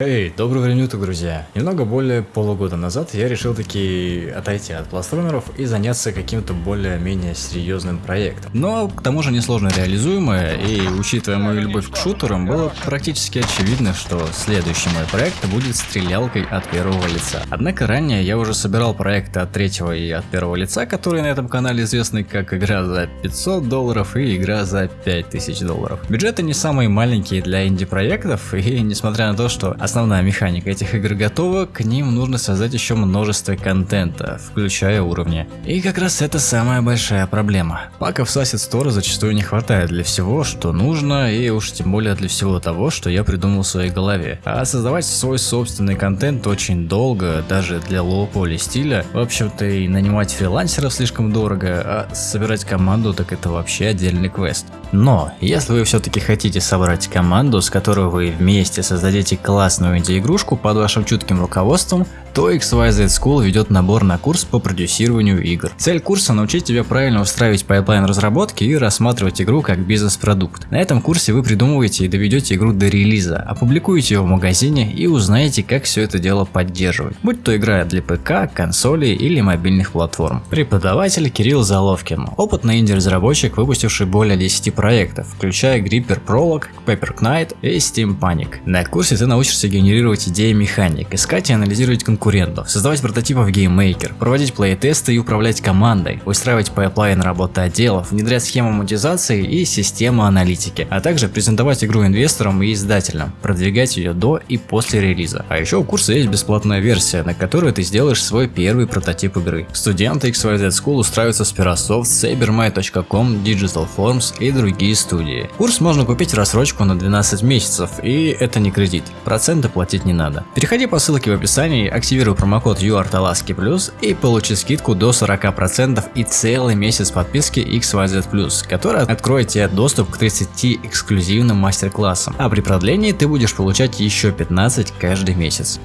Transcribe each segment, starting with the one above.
Эй, доброго времени уток, друзья! Немного более полугода назад я решил таки отойти от платформеров и заняться каким-то более-менее серьезным проектом. Но к тому же несложно реализуемое, и учитывая мою любовь к шутерам, было практически очевидно, что следующий мой проект будет стрелялкой от первого лица. Однако ранее я уже собирал проекты от третьего и от первого лица, которые на этом канале известны как игра за 500 долларов и игра за 5000 долларов. Бюджеты не самые маленькие для инди-проектов, и несмотря на то, что основная механика этих игр готова, к ним нужно создать еще множество контента, включая уровни. И как раз это самая большая проблема. Паков с Asset Store зачастую не хватает для всего, что нужно, и уж тем более для всего того, что я придумал в своей голове. А создавать свой собственный контент очень долго, даже для low-poly стиля. В общем-то и нанимать фрилансеров слишком дорого, а собирать команду так это вообще отдельный квест. Но, если вы все-таки хотите собрать команду, с которой вы вместе создадите классную инди-игрушку под вашим чутким руководством, то XYZ School ведет набор на курс по продюсированию игр. Цель курса научить тебя правильно устраивать pipeline разработки и рассматривать игру как бизнес-продукт. На этом курсе вы придумываете и доведете игру до релиза, опубликуете ее в магазине и узнаете, как все это дело поддерживать. Будь то игра для ПК, консолей или мобильных платформ. Преподаватель Кирилл Заловкин, опытный инди-разработчик, выпустивший более 10 проектов, включая Gripper Prologue, Paper Knight и Steam Panic. На курсе ты научишься генерировать идеи механик, искать и анализировать конкурентов, создавать прототипы в GameMaker, проводить плей-тесты и управлять командой, устраивать пайплайн работы отделов, внедрять схему монетизации и систему аналитики, а также презентовать игру инвесторам и издателям, продвигать ее до и после релиза. А еще у курса есть бесплатная версия, на которой ты сделаешь свой первый прототип игры. Студенты XYZ School устраиваются в Sperasoft, Saber, My.com, Digital Forms и другие другие студии. Курс можно купить рассрочку на 12 месяцев, и это не кредит, проценты платить не надо. Переходи по ссылке в описании, активируй промокод UARTALASKI+, и получи скидку до 40% и целый месяц подписки XYZ+, которая откроет тебе доступ к 30 эксклюзивным мастер-классам, а при продлении ты будешь получать еще 15 каждый месяц.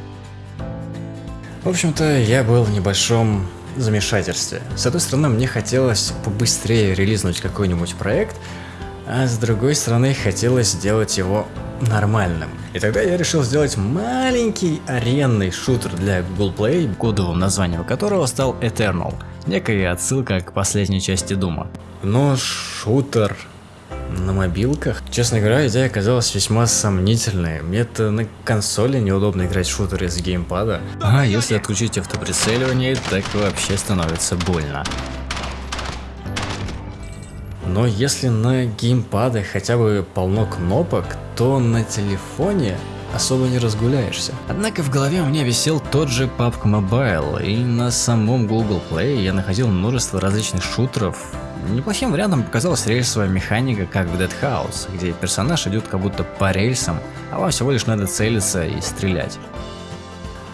В общем-то, я был в небольшом замешательстве. С одной стороны, мне хотелось побыстрее релизнуть какой-нибудь проект, а с другой стороны хотелось сделать его нормальным. И тогда я решил сделать маленький аренный шутер для Google Play, кодовым названием которого стал Eternal. Некая отсылка к последней части Дума. Но шутер на мобилках. Честно говоря, идея оказалась весьма сомнительной. Мне-то на консоли неудобно играть в шутеры с геймпада. А если отключить автоприцеливание, так вообще становится больно. Но если на геймпады хотя бы полно кнопок, то на телефоне особо не разгуляешься. Однако в голове у меня висел тот же PUBG Mobile, и на самом Google Play я находил множество различных шутеров. Неплохим вариантом показалась рельсовая механика, как в Dead House, где персонаж идет как будто по рельсам, а вам всего лишь надо целиться и стрелять.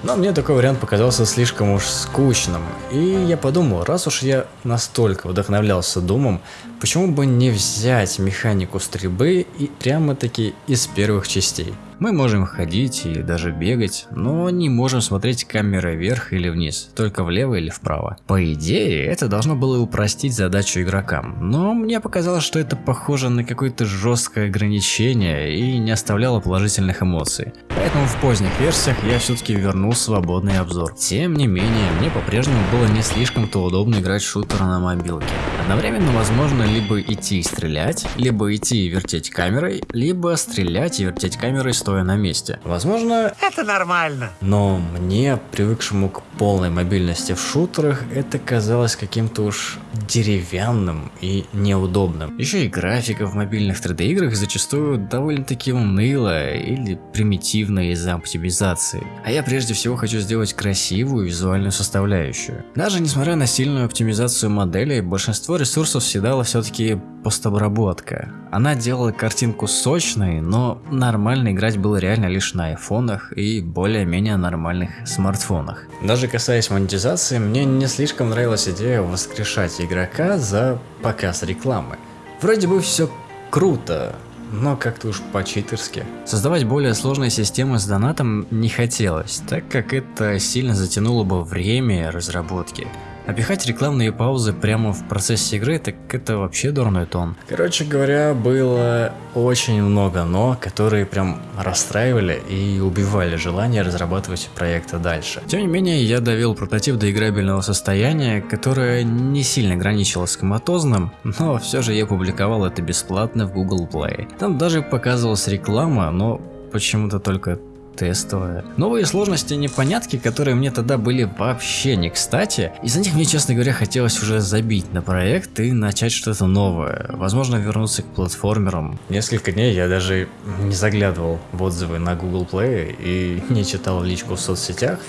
Но мне такой вариант показался слишком уж скучным, и я подумал, раз уж я настолько вдохновлялся Думом, почему бы не взять механику стрельбы и прямо-таки из первых частей. Мы можем ходить и даже бегать, но не можем смотреть камерой вверх или вниз, только влево или вправо. По идее, это должно было упростить задачу игрокам, но мне показалось, что это похоже на какое-то жесткое ограничение и не оставляло положительных эмоций. Поэтому в поздних версиях я все-таки вернул свободный обзор. Тем не менее, мне по-прежнему было не слишком-то удобно играть шутер на мобилке. Одновременно возможно либо идти и стрелять, либо идти и вертеть камерой, либо стрелять и вертеть камерой стоя на месте. Возможно, это нормально. Но мне, привыкшему к полной мобильности в шутерах, это казалось каким-то уж деревянным и неудобным. Еще и графика в мобильных 3D играх зачастую довольно-таки унылая или примитивная из-за оптимизации. А я прежде всего хочу сделать красивую визуальную составляющую. Даже несмотря на сильную оптимизацию моделей, большинство ресурсов съедала все-таки постобработка. Она делала картинку сочной, но нормально играть было реально лишь на айфонах и более-менее нормальных смартфонах. Даже касаясь монетизации, мне не слишком нравилась идея воскрешать игрока за показ рекламы. Вроде бы все круто, но как-то уж по-читерски. Создавать более сложные системы с донатом не хотелось, так как это сильно затянуло бы время разработки. А пихать рекламные паузы прямо в процессе игры, так это вообще дурной тон. Короче говоря, было очень много но, которые прям расстраивали и убивали желание разрабатывать проекты дальше. Тем не менее, я довел прототип до играбельного состояния, которое не сильно граничило с коматозным, но все же я публиковал это бесплатно в Google Play. Там даже показывалась реклама, но почему-то только тестовая. Новые сложности и непонятки, которые мне тогда были вообще не кстати, из-за них мне, честно говоря, хотелось уже забить на проект и начать что-то новое. Возможно, вернуться к платформерам. Несколько дней я даже не заглядывал в отзывы на Google Play и не читал личку в соцсетях.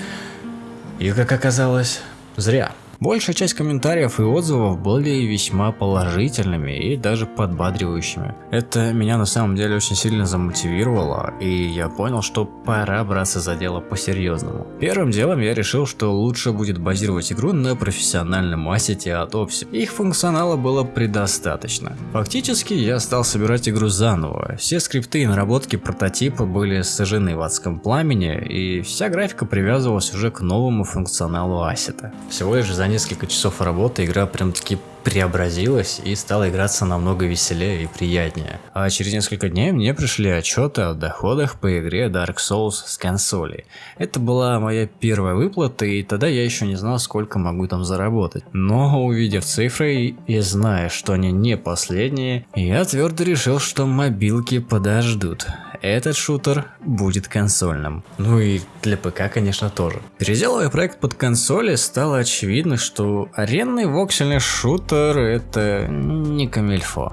И как оказалось, зря. Большая часть комментариев и отзывов были весьма положительными и даже подбадривающими. Это меня на самом деле очень сильно замотивировало, и я понял, что пора браться за дело по-серьезному. Первым делом я решил, что лучше будет базировать игру на профессиональном ассете от Opsi. Их функционала было предостаточно. Фактически я стал собирать игру заново. Все скрипты и наработки прототипа были сожжены в адском пламени, и вся графика привязывалась уже к новому функционалу ассета. Всего лишь за несколько часов работы игра прям таки преобразилась и стала играться намного веселее и приятнее. А через несколько дней мне пришли отчеты о доходах по игре Dark Souls с консоли. Это была моя первая выплата и тогда я еще не знал сколько могу там заработать. Но увидев цифры и зная, что они не последние, я твердо решил, что мобилки подождут этот шутер будет консольным. Ну и для ПК, конечно, тоже. Переделывая проект под консоли, стало очевидно, что аренный воксельный шутер это не камильфо.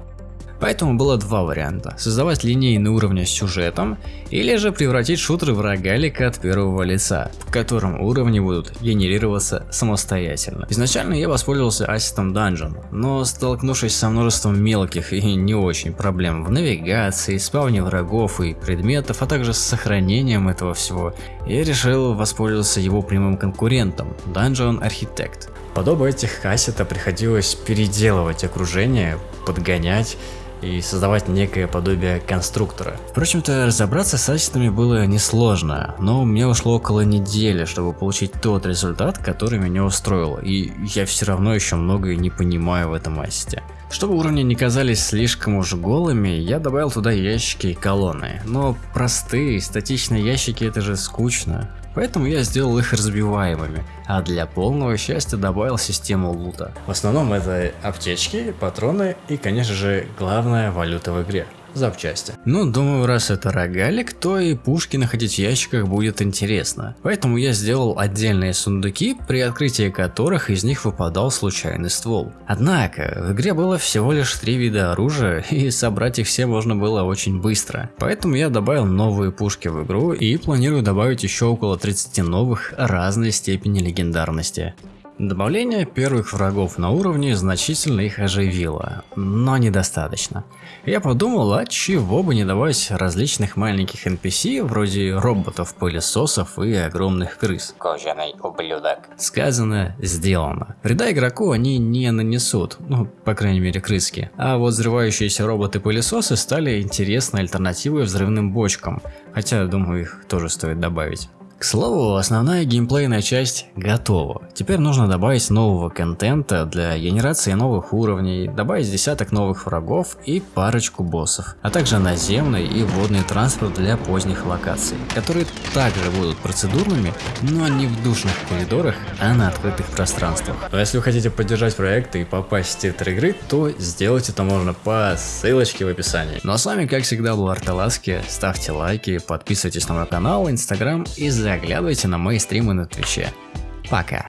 Поэтому было два варианта. Создавать линейный уровень с сюжетом, или же превратить шутер в рогалик от первого лица, в котором уровни будут генерироваться самостоятельно. Изначально я воспользовался ассетом Dungeon, но столкнувшись со множеством мелких и не очень проблем в навигации, спавне врагов и предметов, а также с сохранением этого всего, я решил воспользоваться его прямым конкурентом Dungeon Architect. Подобно этих ассета приходилось переделывать окружение, подгонять и создавать некое подобие конструктора. Впрочем-то, разобраться с ассетами было несложно, но мне ушло около недели, чтобы получить тот результат, который меня устроил, и я все равно еще многое не понимаю в этом ассете. Чтобы уровни не казались слишком уж голыми, я добавил туда ящики и колонны. Но простые, статичные ящики это же скучно. Поэтому я сделал их разбиваемыми, а для полного счастья добавил систему лута. В основном это аптечки, патроны и конечно же главная валюта в игре запчасти. Ну, думаю, раз это рогалик, то и пушки находить в ящиках будет интересно. Поэтому я сделал отдельные сундуки, при открытии которых из них выпадал случайный ствол. Однако, в игре было всего лишь три вида оружия, и собрать их все можно было очень быстро. Поэтому я добавил новые пушки в игру и планирую добавить еще около 30 новых разной степени легендарности. Добавление первых врагов на уровне значительно их оживило, но недостаточно. Я подумал, а чего бы не давать различных маленьких NPC, вроде роботов-пылесосов и огромных крыс. Кожаный ублюдок. Сказано, сделано. Вреда игроку они не нанесут, ну, по крайней мере крыски. А вот взрывающиеся роботы-пылесосы стали интересной альтернативой взрывным бочкам, хотя, думаю, их тоже стоит добавить. К слову, основная геймплейная часть готова. Теперь нужно добавить нового контента для генерации новых уровней, добавить десяток новых врагов и парочку боссов, а также наземный и водный транспорт для поздних локаций, которые также будут процедурными, но не в душных коридорах, а на открытых пространствах. А если вы хотите поддержать проект и попасть в титр игры, то сделать это можно по ссылочке в описании. Ну а с вами как всегда был Арталаски, ставьте лайки, подписывайтесь на мой канал, инстаграм и заглядывайте на мои стримы на Твиче. Пока.